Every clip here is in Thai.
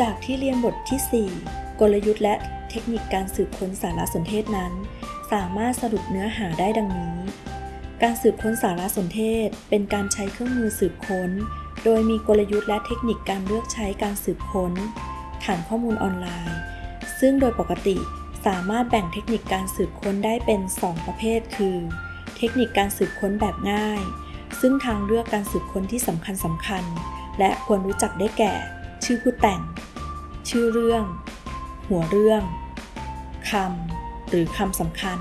จากที่เรียนบทที่ 4 กลยุทธ์และเทคนิคการสืบค้นสารสนเทศนั้น สามารถสรุปเนื้อหาได้ดังนี้ การสืบค้นสารสนเทศ เป็นการใช้เครื่องมือสืบค้น โดยมีกลยุทธ์และเทคนิคการเลือกใช้การสืบค้น ฐานข้อมูลออนไลน์ ซึ่งโดยปกติสามารถแบ่งเทคนิคการสืบค้นได้เป็น 2 ประเภท คือ เทคนิคการสืบค้นแบบง่าย ซึ่งทางเลือกการสืบค้นที่สำคัญสำคัญ และควรรู้จักได้แก่ ชื่อผู้แต่ง ชื่อเรื่อง หัวเรื่องคำหรือคำสำคัญ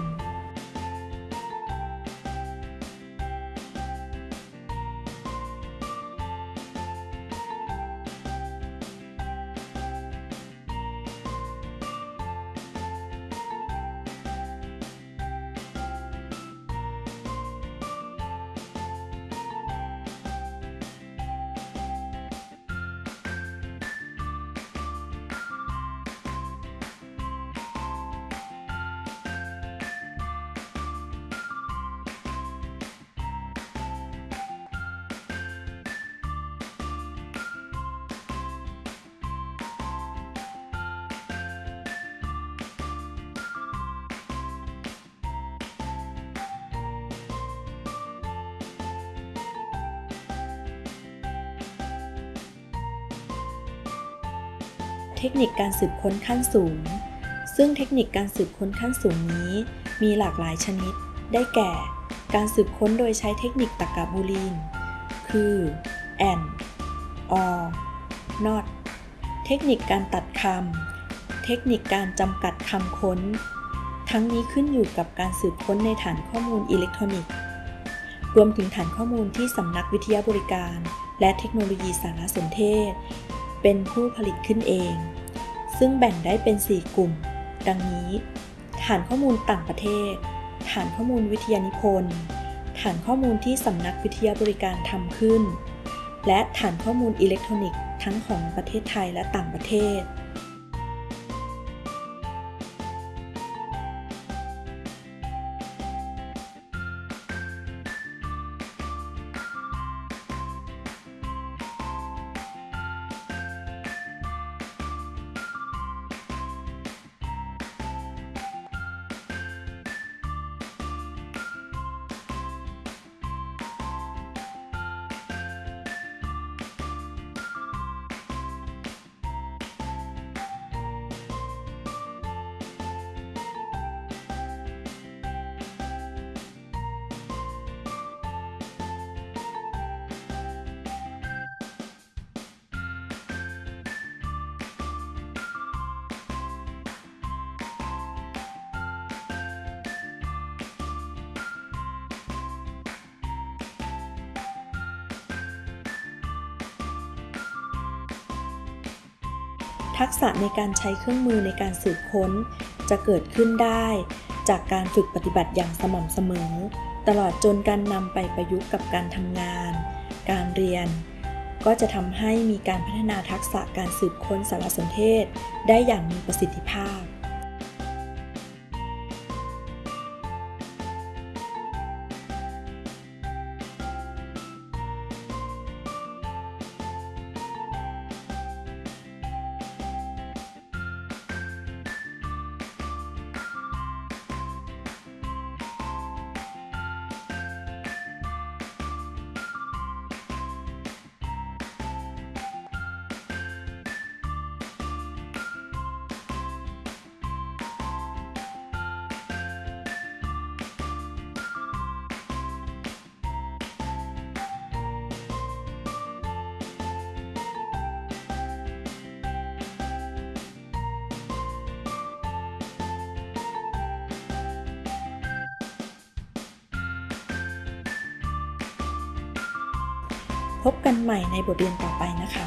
เทคนิคการสืบค้นขั้นสูง ซึ่งเทคนิคการสืบค้นขั้นสูงนี้ มีหลากหลายชนิด ได้แก่ การสืบค้นโดยใช้เทคนิคตรรกะบูลีน คือ and or not เทคนิคการตัดคำ เทคนิคการจำกัดคำค้น ทั้งนี้ขึ้นอยู่กับการสืบค้นในฐานข้อมูลอิเล็กทรอนิกส์ รวมถึงฐานข้อมูลที่สำนักวิทยาบริการ และเทคโนโลยีสารสนเทศ เป็นผู้ผลิตขึ้นเอง ซึ่งแบ่งได้เป็น 4 กลุ่ม ดังนี้ ฐานข้อมูลต่างประเทศ ฐานข้อมูลวิทยานิพนธ์ ฐานข้อมูลที่สำนักวิทยาบริการทำขึ้น และฐานข้อมูลอิเล็กทรอนิกส์ทั้งของประเทศไทยและต่างประเทศ ทักษะในการใช้เครื่องมือในการสืบค้น จะเกิดขึ้นได้ จากการฝึกปฏิบัติอย่างสม่ำเสมอ ตลอดจนการนำไปประยุกต์กับการทำงาน การเรียน ก็จะทำให้มีการพัฒนาทักษะการสืบค้นสารสนเทศ ได้อย่างมีประสิทธิภาพ พบกันใหม่ในบทเรียนต่อไปนะคะ